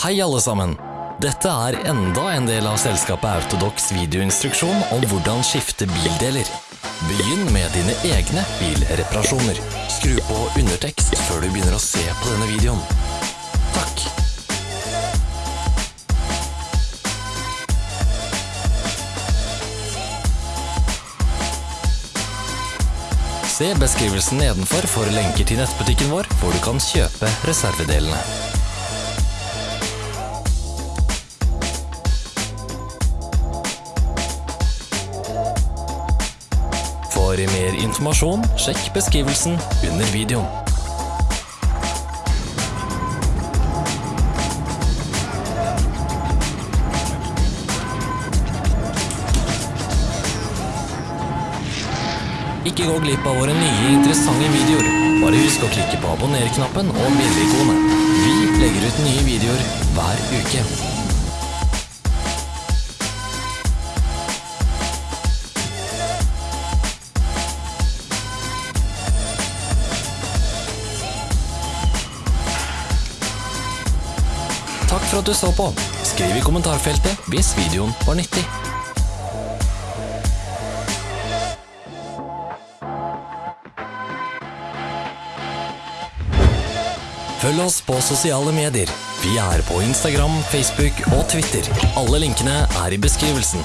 Hei alle sammen! Dette er enda en del av selskapet Autodox videoinstruksjon om hvordan skifte bildeler. Begynn med dine egne bilreparasjoner. Skru på undertekst før du begynner å se på denne videoen. Takk! Se beskrivelsen nedenfor for lenker til nettbutikken vår, hvor du kan kjøpe reservedelene. For mer informasjon, sjekk beskrivelsen under videoen. Ikke gå glipp av våre nye interessante videoer. Bare husk å klikke på abonner-knappen og bjelle-ikonet. Vi legger ut nye videoer hver uke. Takk for at du så på. Skriv i kommentarfeltet hvis videoen var nyttig. Følg oss på sosiale medier. Vi er på Instagram, Facebook og Twitter. Alle linkene er i beskrivelsen.